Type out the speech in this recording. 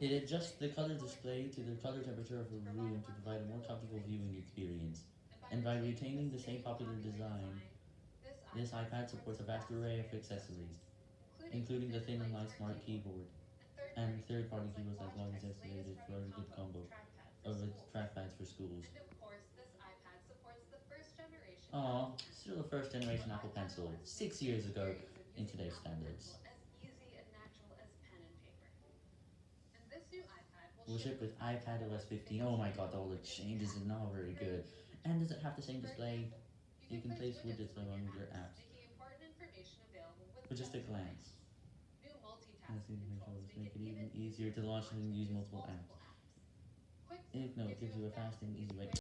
It adjusts the color display to the color temperature of the room to provide a more comfortable viewing experience. And by retaining the same popular design, this iPad supports a vast array of accessories, including the thin and light smart keyboard, and third-party keyboards like Logitech estimated for a good combo of its trackpads for schools. The. Aw, still the first generation Apple Pencil, six years ago, in today's standards. Will ship with iPad OS 15. Oh my god, all the changes are not very good. And does it have the same display? You can place widgets along your apps with just a glance. New multitasking the controls controls make it even easier to launch and use multiple apps. Quick Note gives you a fast and easy way